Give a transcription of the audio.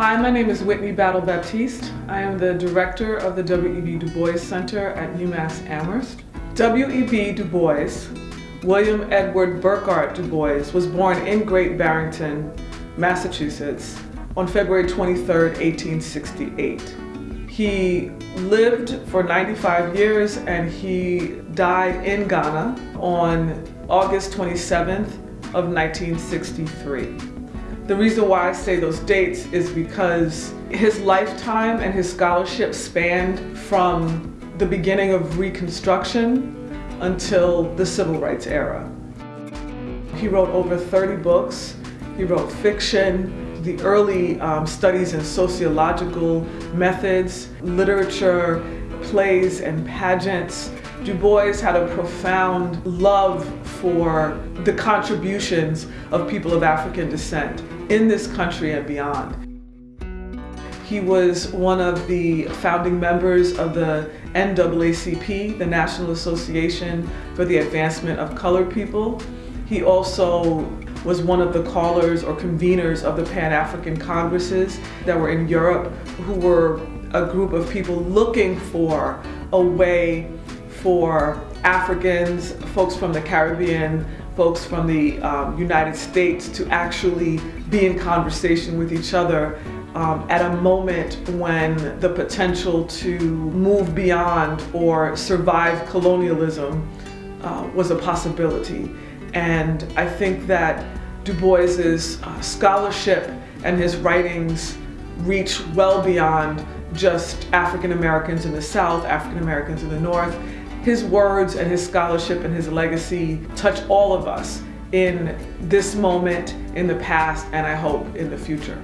Hi, my name is Whitney Battle Baptiste. I am the director of the W.E.B. Du Bois Center at UMass Amherst. W.E.B. Du Bois, William Edward Burghardt Du Bois, was born in Great Barrington, Massachusetts on February 23, 1868. He lived for 95 years and he died in Ghana on August 27th of 1963. The reason why I say those dates is because his lifetime and his scholarship spanned from the beginning of Reconstruction until the Civil Rights era. He wrote over 30 books. He wrote fiction, the early um, studies in sociological methods, literature, plays and pageants, Du Bois had a profound love for the contributions of people of African descent in this country and beyond. He was one of the founding members of the NAACP, the National Association for the Advancement of Colored People. He also was one of the callers or conveners of the Pan-African Congresses that were in Europe, who were a group of people looking for a way for Africans, folks from the Caribbean, folks from the um, United States to actually be in conversation with each other um, at a moment when the potential to move beyond or survive colonialism uh, was a possibility. And I think that Du Bois's uh, scholarship and his writings reach well beyond just African Americans in the South, African Americans in the North, his words and his scholarship and his legacy touch all of us in this moment, in the past, and I hope in the future.